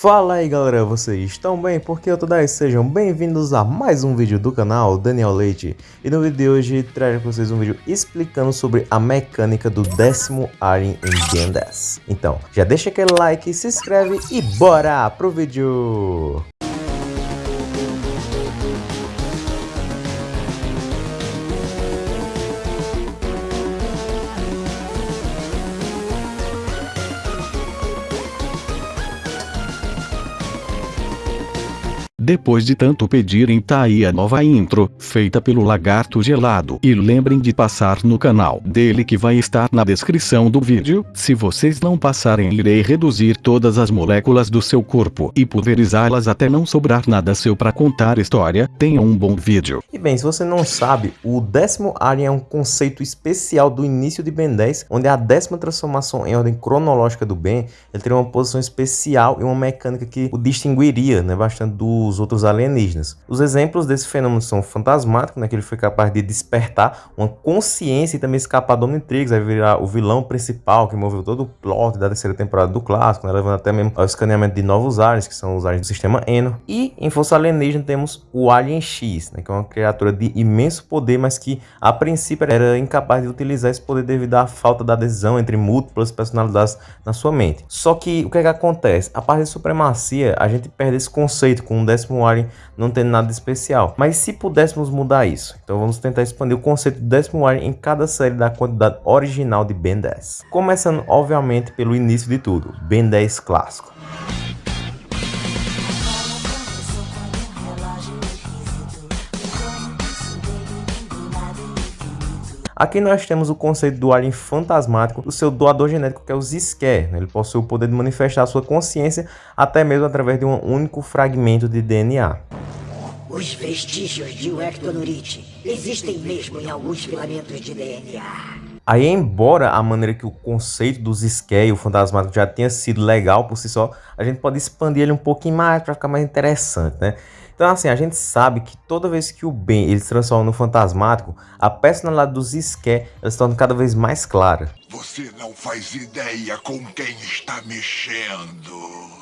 Fala aí galera, vocês estão bem? Porque eu tô daí, sejam bem-vindos a mais um vídeo do canal Daniel Leite E no vídeo de hoje trago para vocês um vídeo explicando sobre a mecânica do décimo Alien em Ben 10 Então, já deixa aquele like, se inscreve e bora pro vídeo! Depois de tanto pedirem tá aí a nova intro, feita pelo Lagarto Gelado. E lembrem de passar no canal dele que vai estar na descrição do vídeo. Se vocês não passarem irei reduzir todas as moléculas do seu corpo e pulverizá-las até não sobrar nada seu para contar história. Tenha um bom vídeo. E bem, se você não sabe, o décimo Alien é um conceito especial do início de Ben 10, onde a décima transformação em ordem cronológica do Ben, ele teria uma posição especial e uma mecânica que o distinguiria né, bastante do os outros alienígenas. Os exemplos desse fenômeno são fantasmático, né, que ele foi capaz de despertar uma consciência e também escapar do Omnitrix, aí virar o vilão principal que moveu todo o plot da terceira temporada do clássico, né, levando até mesmo ao escaneamento de novos aliens, que são os aliens do sistema Eno. E em Força Alienígena temos o Alien X, né, que é uma criatura de imenso poder, mas que a princípio era incapaz de utilizar esse poder devido à falta da adesão entre múltiplas personalidades na sua mente. Só que o que, é que acontece? A parte de supremacia, a gente perde esse conceito com um décimo Alien não tem nada especial. Mas se pudéssemos mudar isso, então vamos tentar expandir o conceito do décimo Alien em cada série da quantidade original de Ben 10. Começando, obviamente, pelo início de tudo, Ben 10 clássico. Aqui nós temos o conceito do alien fantasmático do seu doador genético que é o Zisker. Né? Ele possui o poder de manifestar sua consciência até mesmo através de um único fragmento de DNA. Os vestígios de um ectonurite existem mesmo em alguns filamentos de DNA. Aí, embora a maneira que o conceito dos Zisker e o fantasmático já tenha sido legal por si só, a gente pode expandir ele um pouquinho mais para ficar mais interessante, né? Então, assim, a gente sabe que toda vez que o bem ele se transforma no fantasmático, a personalidade dos Sker se torna cada vez mais clara. Você não faz ideia com quem está mexendo.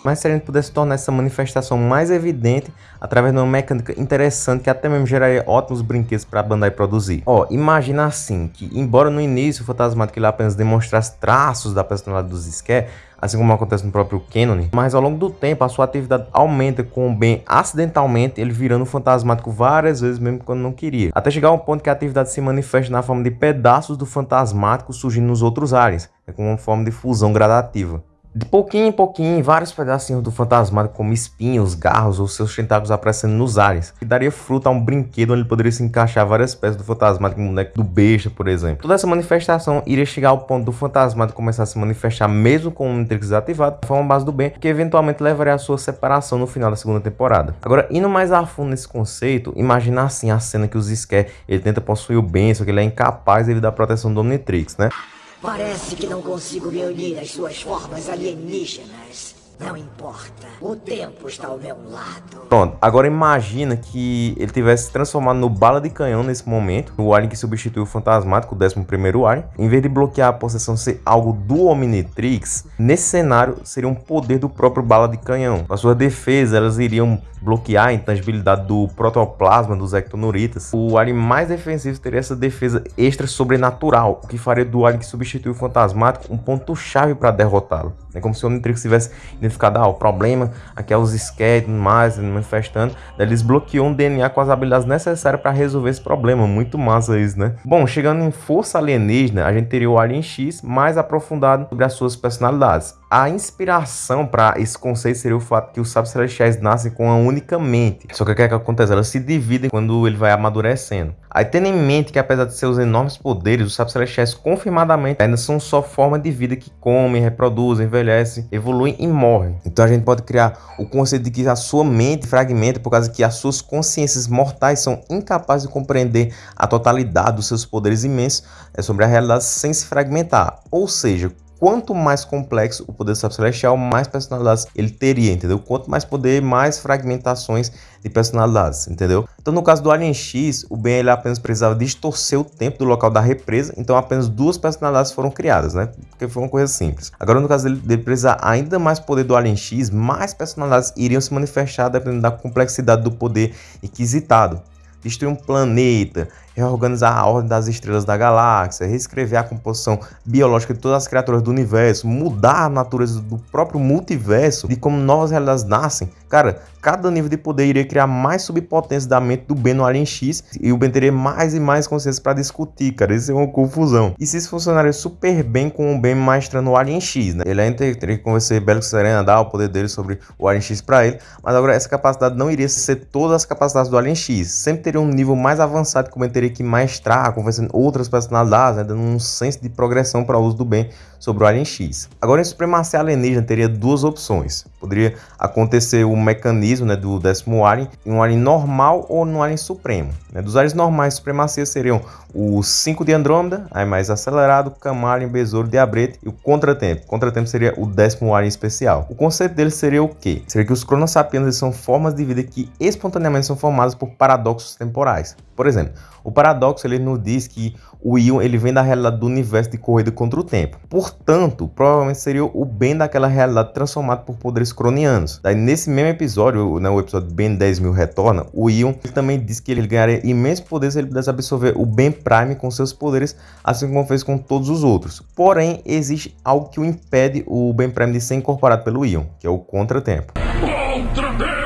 Mas se a gente pudesse tornar essa manifestação mais evidente através de uma mecânica interessante que até mesmo geraria ótimos brinquedos para a Bandai produzir. Ó, imagina assim, que embora no início o fantasmático ele apenas demonstrasse traços da personalidade dos Sker, assim como acontece no próprio Canon, mas ao longo do tempo a sua atividade aumenta com o Ben acidentalmente ele virando fantasmático várias vezes mesmo quando não queria, até chegar ao ponto que a atividade se manifesta na forma de pedaços do fantasmático surgindo nos outros ares, é como uma forma de fusão gradativa. De pouquinho em pouquinho, vários pedacinhos do fantasmático, como espinhos, garros ou seus tentáculos aparecendo nos ares, que daria fruto a um brinquedo onde poderia se encaixar várias peças do fantasmático, como o boneco do besta, por exemplo. Toda essa manifestação iria chegar ao ponto do fantasmático começar a se manifestar mesmo com o Matrix ativado, de forma base do bem, que eventualmente levaria à sua separação no final da segunda temporada. Agora, indo mais a fundo nesse conceito, imagina assim a cena que os Scare, ele tenta possuir o bem, só que ele é incapaz devido à proteção do Omnitrix, né? Parece que não consigo me unir às suas formas alienígenas. Não importa, o tempo está ao meu lado. Pronto, agora imagina que ele tivesse se transformado no bala de canhão nesse momento, o Alien que substituiu o Fantasmático, o 11 primeiro Alien. Em vez de bloquear a possessão ser algo do Omnitrix, nesse cenário seria um poder do próprio bala de canhão. A sua defesa, elas iriam bloquear a intangibilidade do protoplasma dos ectonuritas. O Alien mais defensivo teria essa defesa extra sobrenatural, o que faria do Alien que substituiu o Fantasmático um ponto-chave para derrotá-lo. É como se o Omnitrix tivesse identificado, ah, o problema aqui é os esqueletos mais manifestando, eles bloqueou um DNA com as habilidades necessárias para resolver esse problema, muito massa isso, né? Bom, chegando em Força Alienígena, a gente teria o Alien X mais aprofundado sobre as suas personalidades. A inspiração para esse conceito seria o fato que os sábios celestiais nascem com uma única mente. Só que o que, é que acontece? Elas se dividem quando ele vai amadurecendo. Aí tendo em mente que apesar de seus enormes poderes, os sábios celestiais confirmadamente ainda são só forma de vida que comem, reproduzem, envelhecem, evoluem e morrem. Então a gente pode criar o conceito de que a sua mente fragmenta por causa que as suas consciências mortais são incapazes de compreender a totalidade dos seus poderes imensos é sobre a realidade sem se fragmentar. Ou seja, quanto mais complexo o poder do Sábio Celestial, mais personalidades ele teria, entendeu? Quanto mais poder, mais fragmentações de personalidades, entendeu? Então no caso do Alien X, o Ben ele apenas precisava distorcer o tempo do local da represa, então apenas duas personalidades foram criadas, né? Porque foi uma coisa simples. Agora no caso dele, dele precisar ainda mais poder do Alien X, mais personalidades iriam se manifestar dependendo da complexidade do poder inquisitado destruir um planeta, reorganizar a ordem das estrelas da galáxia, reescrever a composição biológica de todas as criaturas do universo, mudar a natureza do próprio multiverso, de como novas realidades nascem. Cara, cada nível de poder iria criar mais subpotência da mente do Ben no Alien X e o Ben teria mais e mais consciência para discutir, cara. Isso é uma confusão. E se isso funcionaria super bem com o Ben maestrando o Alien X, né? Ele ainda teria que convencer Belix Serena, dar o poder dele sobre o Alien X para ele, mas agora essa capacidade não iria ser todas as capacidades do Alien X. Sempre teria um nível mais avançado que o Ben teria que maestrar, conversando outras personalidades, né, dando um senso de progressão para o uso do bem sobre o Alien X. Agora, em Supremacia Alienígena teria duas opções. Poderia acontecer o mecanismo né, do décimo Alien em um Alien normal ou no Alien Supremo. Né? Dos Aliens normais, Supremacia seriam o 5 de Andrômeda, aí mais acelerado, Camalien, Besouro, Diabrete e o Contratempo. O Contratempo seria o décimo Alien especial. O conceito dele seria o quê? Seria que os Cronosapiens são formas de vida que espontaneamente são formadas por paradoxos temporais. Por exemplo, o paradoxo ele nos diz que o Ion ele vem da realidade do universo de corrida contra o tempo. Portanto, provavelmente seria o Ben daquela realidade transformado por poderes cronianos. Daí nesse mesmo episódio, né, o episódio Ben 10 mil retorna, o Ion também diz que ele ganharia imensos poderes se ele pudesse absorver o Ben Prime com seus poderes, assim como fez com todos os outros. Porém, existe algo que o impede o Ben Prime de ser incorporado pelo Ion, que é o contratempo. Contratempo!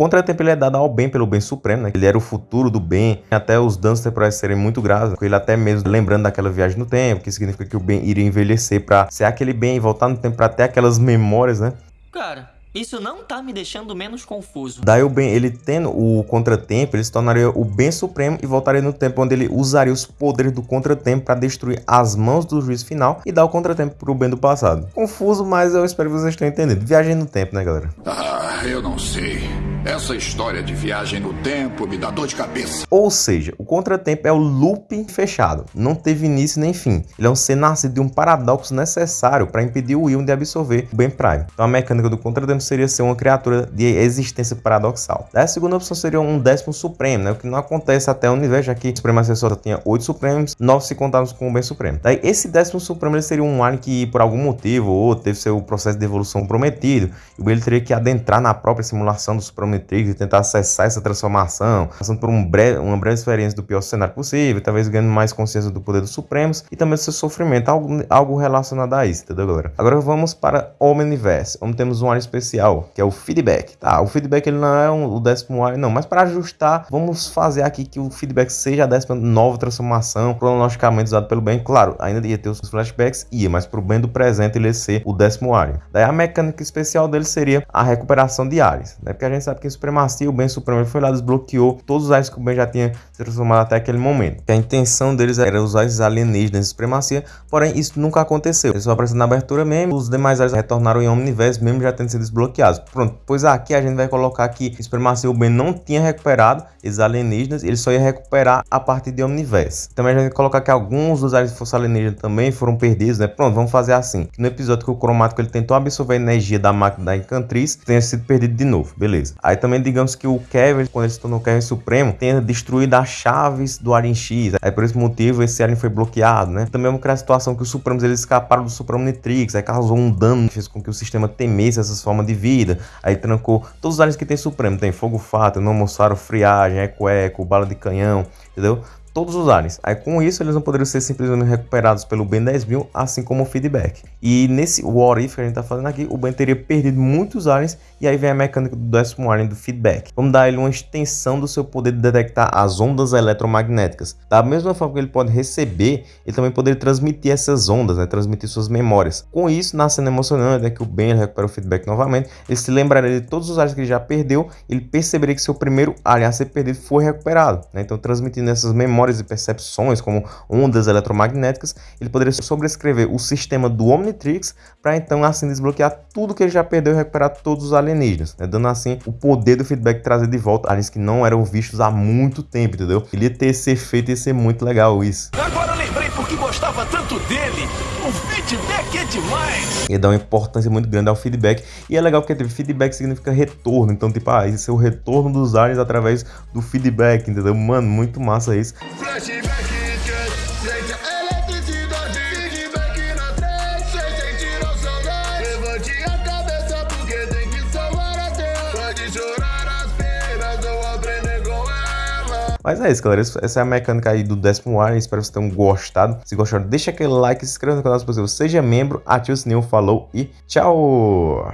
contratempo ele é dado ao bem pelo bem supremo, né? Ele era o futuro do bem, até os danos temporais serem muito graves, ele até mesmo lembrando daquela viagem no tempo, que significa que o bem iria envelhecer para ser aquele bem e voltar no tempo para ter aquelas memórias, né? Cara, isso não tá me deixando menos confuso. Daí o bem, ele tendo o contratempo, ele se tornaria o bem supremo e voltaria no tempo onde ele usaria os poderes do contratempo para destruir as mãos do juiz final e dar o contratempo pro bem do passado. Confuso, mas eu espero que vocês tenham entendido. Viagem no tempo, né, galera? Ah, eu não sei. Essa história de viagem no tempo me dá dor de cabeça. Ou seja, o contratempo é o loop fechado. Não teve início nem fim. Ele é um ser nascido de um paradoxo necessário para impedir o Ion de absorver o Ben Prime. Então a mecânica do contratempo seria ser uma criatura de existência paradoxal. A segunda opção seria um décimo supremo, né? o que não acontece até o universo, já que o Supremo Acessório tinha oito supremos, nove se contarmos com o Ben Supremo. Daí esse décimo supremo ele seria um alien que por algum motivo ou teve seu processo de evolução prometido, e ele teria que adentrar na própria simulação do Supremo Matrix e tentar acessar essa transformação, passando por um breve, uma breve experiência do pior cenário possível, talvez ganhando mais consciência do poder dos Supremos e também do seu sofrimento, algo, algo relacionado a isso, entendeu, galera? Agora vamos para Omniverse, onde temos um área especial, que é o Feedback. Tá, o Feedback ele não é um, o décimo área, não, mas para ajustar, vamos fazer aqui que o Feedback seja a décima nova transformação, cronologicamente usado pelo bem, claro, ainda ia ter os flashbacks, ia, mas pro bem do presente ele ia ser o décimo área. Daí a mecânica especial dele seria a recuperação de áreas, né? Porque a gente sabe que em Supremacia, o Ben Supremo foi lá, desbloqueou todos os áreas que o Ben já tinha se transformado até aquele momento. Que a intenção deles era usar esses alienígenas em Supremacia, porém isso nunca aconteceu. Eles só apareceram na abertura mesmo, os demais áreas retornaram em Omniverse, mesmo já tendo sido desbloqueados. Pronto, pois aqui a gente vai colocar que em Supremacia o Ben não tinha recuperado esses alienígenas, ele só ia recuperar a partir de Omniverse. Também a gente vai colocar que alguns dos áreas de força alienígena também foram perdidos, né? Pronto, vamos fazer assim. No episódio que o cromático ele tentou absorver a energia da máquina da Encantriz, tenha sido perdido de novo, beleza. Também digamos que o Kevin, quando ele se tornou Kevin Supremo, tenha destruído as chaves do Alien X. Aí por esse motivo esse Alien foi bloqueado, né? Também vamos criar a situação que os Supremos eles escaparam do Supremo Nitrix, aí causou um dano que fez com que o sistema temesse essas formas de vida. Aí trancou todos os aliens que tem Supremo, tem Fogo Fato, Nomossauro, Friagem, Eco Eco, Bala de Canhão, entendeu? Todos os aliens. Aí com isso eles não poderiam ser simplesmente recuperados pelo Ben 10.000, assim como o feedback. E nesse What If que a gente tá fazendo aqui, o Ben teria perdido muitos aliens e aí vem a mecânica do décimo alien do feedback. Vamos dar ele uma extensão do seu poder de detectar as ondas eletromagnéticas. Da mesma forma que ele pode receber, ele também poderia transmitir essas ondas, né? transmitir suas memórias. Com isso, na cena emocionante, é que o Ben recupera o feedback novamente, ele se lembraria de todos os aliens que ele já perdeu, ele perceberia que seu primeiro alien a ser perdido foi recuperado. Né? Então transmitindo essas memórias memórias e percepções, como ondas eletromagnéticas, ele poderia sobrescrever o sistema do Omnitrix para então assim desbloquear tudo que ele já perdeu e recuperar todos os alienígenas, né? dando assim o poder do feedback trazer de volta aliens que não eram vistos há muito tempo, entendeu? Ele ia ter esse efeito e ser muito legal isso. Gostava tanto dele. O feedback é demais! E dá uma importância muito grande ao feedback. E é legal porque tipo, feedback significa retorno. Então, tipo, ah, esse é o retorno dos aliens através do feedback, entendeu? Mano, muito massa isso. Flashback. Mas é isso, galera. Essa é a mecânica aí do décimo ar. Espero que vocês tenham gostado. Se gostaram, deixa aquele like, se inscreva no canal se possível, seja membro, ative o sininho, falou e tchau!